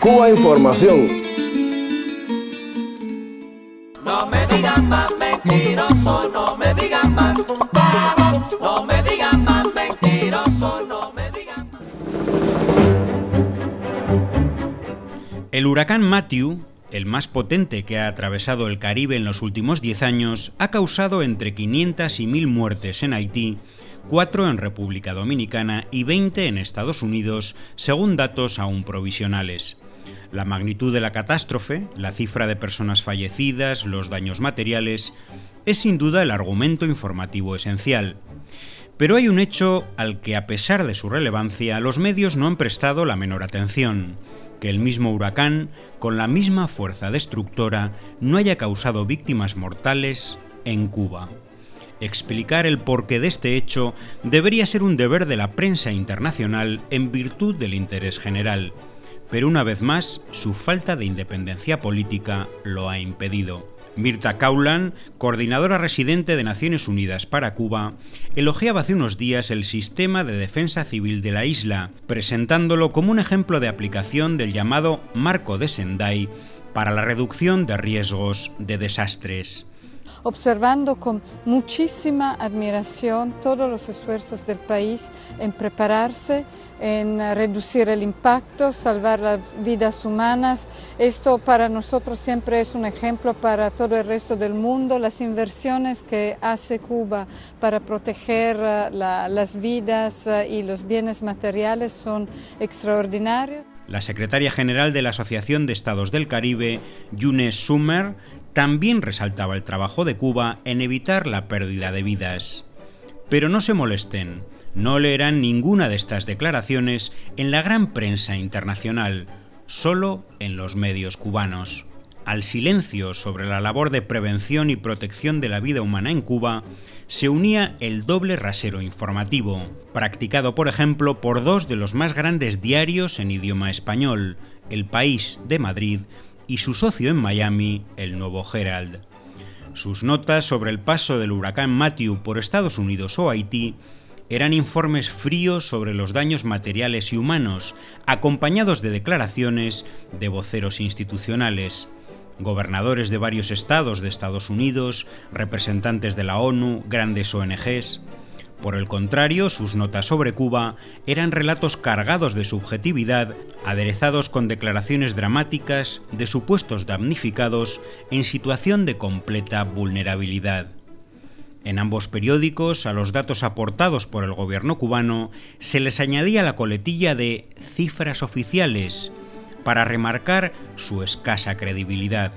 Cuba Información. No me digan más mentiroso, no me digan más. No me digan más mentiroso, no me digan más. El huracán Matthew, el más potente que ha atravesado el Caribe en los últimos 10 años, ha causado entre 500 y 1000 muertes en Haití, 4 en República Dominicana y 20 en Estados Unidos, según datos aún provisionales. La magnitud de la catástrofe, la cifra de personas fallecidas, los daños materiales, es sin duda el argumento informativo esencial. Pero hay un hecho al que, a pesar de su relevancia, los medios no han prestado la menor atención, que el mismo huracán, con la misma fuerza destructora, no haya causado víctimas mortales en Cuba. Explicar el porqué de este hecho debería ser un deber de la prensa internacional en virtud del interés general pero una vez más su falta de independencia política lo ha impedido. Mirta Kaulan, coordinadora residente de Naciones Unidas para Cuba, elogiaba hace unos días el sistema de defensa civil de la isla, presentándolo como un ejemplo de aplicación del llamado Marco de Sendai para la reducción de riesgos de desastres observando con muchísima admiración todos los esfuerzos del país en prepararse, en reducir el impacto, salvar las vidas humanas. Esto para nosotros siempre es un ejemplo para todo el resto del mundo. Las inversiones que hace Cuba para proteger eh, las vidas eh, y los bienes materiales son extraordinarios. La secretaria general de la Asociación de Estados del Caribe, Yunes Summer, también resaltaba el trabajo de Cuba en evitar la pérdida de vidas. Pero no se molesten, no leerán ninguna de estas declaraciones en la gran prensa internacional, solo en los medios cubanos. Al silencio sobre la labor de prevención y protección de la vida humana en Cuba se unía el doble rasero informativo, practicado por ejemplo por dos de los más grandes diarios en idioma español, El País de Madrid y su socio en Miami, el Nuevo Herald. Sus notas sobre el paso del huracán Matthew por Estados Unidos o Haití eran informes fríos sobre los daños materiales y humanos, acompañados de declaraciones de voceros institucionales, gobernadores de varios estados de Estados Unidos, representantes de la ONU, grandes ONGs. Por el contrario, sus notas sobre Cuba eran relatos cargados de subjetividad, aderezados con declaraciones dramáticas de supuestos damnificados en situación de completa vulnerabilidad. En ambos periódicos, a los datos aportados por el gobierno cubano, se les añadía la coletilla de cifras oficiales para remarcar su escasa credibilidad.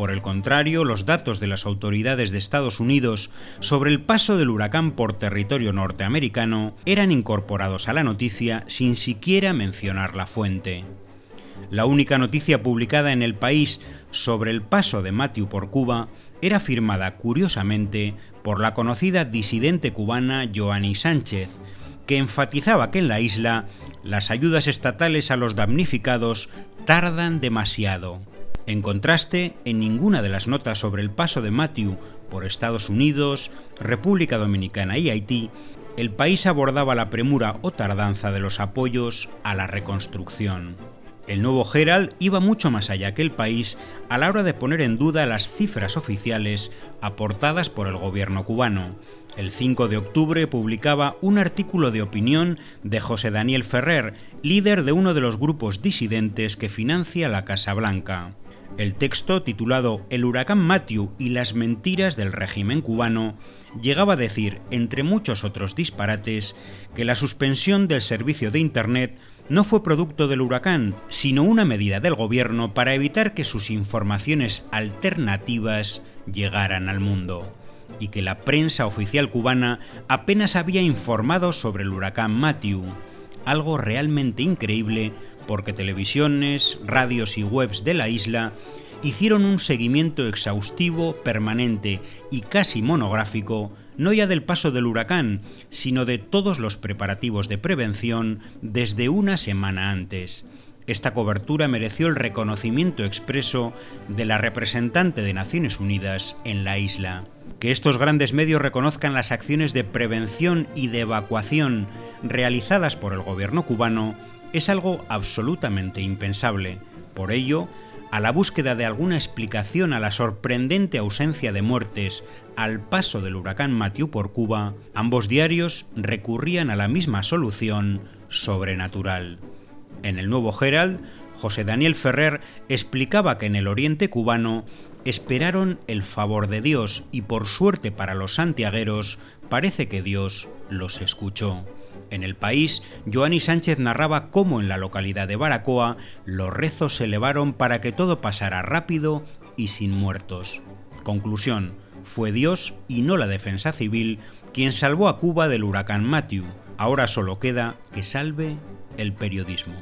Por el contrario, los datos de las autoridades de Estados Unidos sobre el paso del huracán por territorio norteamericano eran incorporados a la noticia sin siquiera mencionar la fuente. La única noticia publicada en el país sobre el paso de Matthew por Cuba era firmada curiosamente por la conocida disidente cubana Joanny Sánchez, que enfatizaba que en la isla las ayudas estatales a los damnificados tardan demasiado. En contraste, en ninguna de las notas sobre el paso de Matthew por Estados Unidos, República Dominicana y Haití, el país abordaba la premura o tardanza de los apoyos a la reconstrucción. El nuevo Herald iba mucho más allá que el país a la hora de poner en duda las cifras oficiales aportadas por el gobierno cubano. El 5 de octubre publicaba un artículo de opinión de José Daniel Ferrer, líder de uno de los grupos disidentes que financia la Casa Blanca. El texto, titulado El huracán Matthew y las mentiras del régimen cubano, llegaba a decir, entre muchos otros disparates, que la suspensión del servicio de Internet no fue producto del huracán, sino una medida del gobierno para evitar que sus informaciones alternativas llegaran al mundo, y que la prensa oficial cubana apenas había informado sobre el huracán Matthew, algo realmente increíble porque televisiones, radios y webs de la isla hicieron un seguimiento exhaustivo, permanente y casi monográfico, no ya del paso del huracán, sino de todos los preparativos de prevención desde una semana antes. Esta cobertura mereció el reconocimiento expreso de la representante de Naciones Unidas en la isla. Que estos grandes medios reconozcan las acciones de prevención y de evacuación realizadas por el gobierno cubano es algo absolutamente impensable. Por ello, a la búsqueda de alguna explicación a la sorprendente ausencia de muertes al paso del huracán Matthew por Cuba, ambos diarios recurrían a la misma solución sobrenatural. En el Nuevo Herald, José Daniel Ferrer explicaba que en el oriente cubano esperaron el favor de Dios y por suerte para los santiagueros parece que Dios los escuchó. En el país, Joanny Sánchez narraba cómo en la localidad de Baracoa los rezos se elevaron para que todo pasara rápido y sin muertos. Conclusión, fue Dios y no la defensa civil quien salvó a Cuba del huracán Matthew. Ahora solo queda que salve el periodismo.